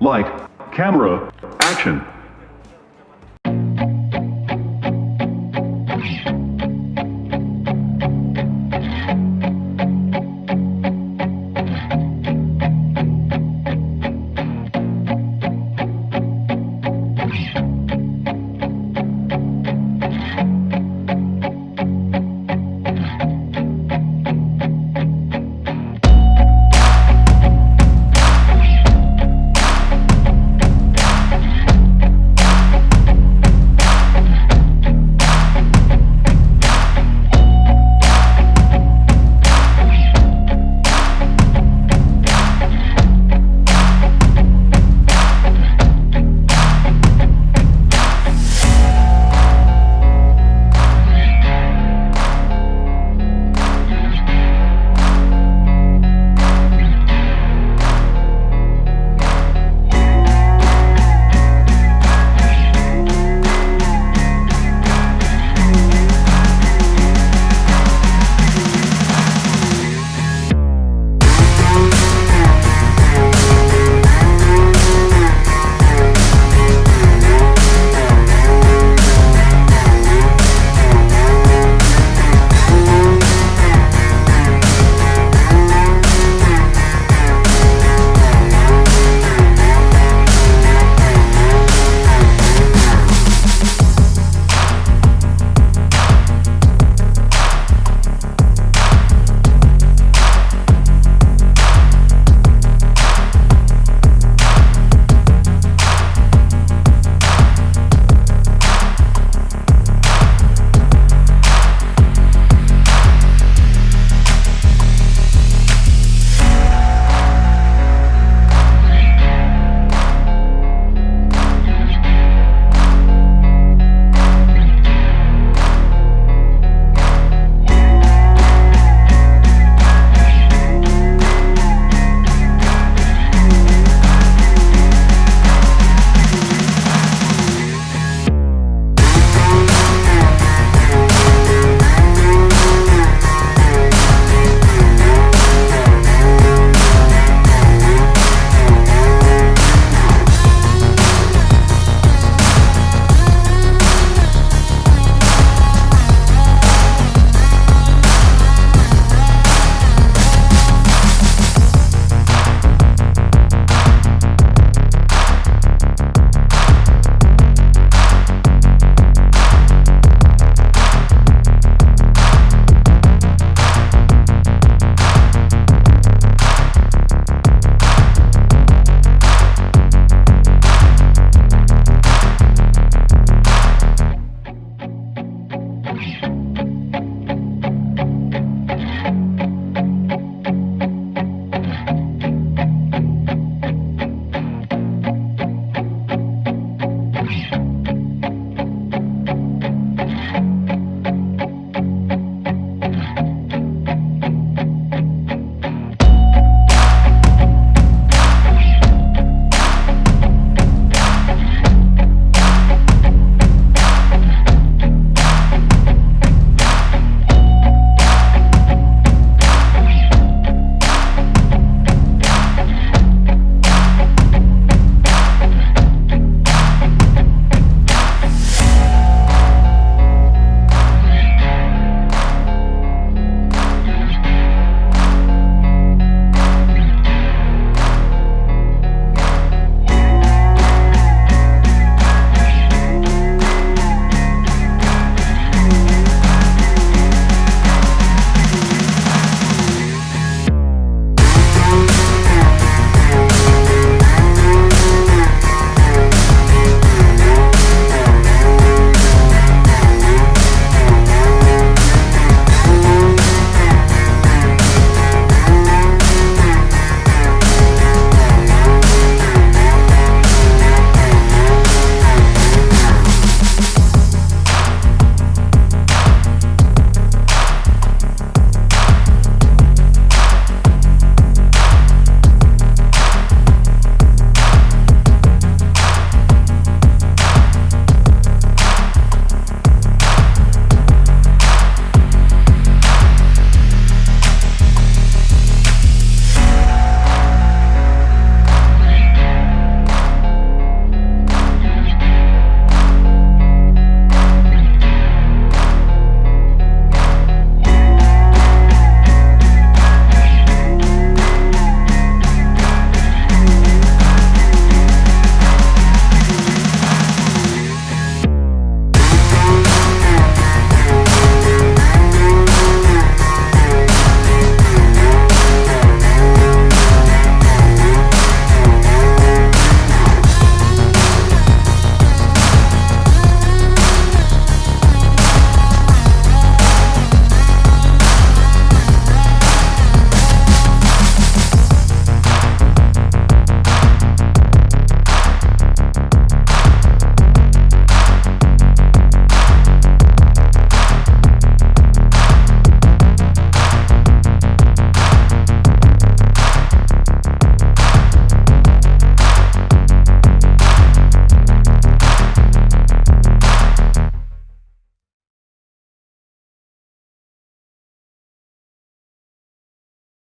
Light, camera, action.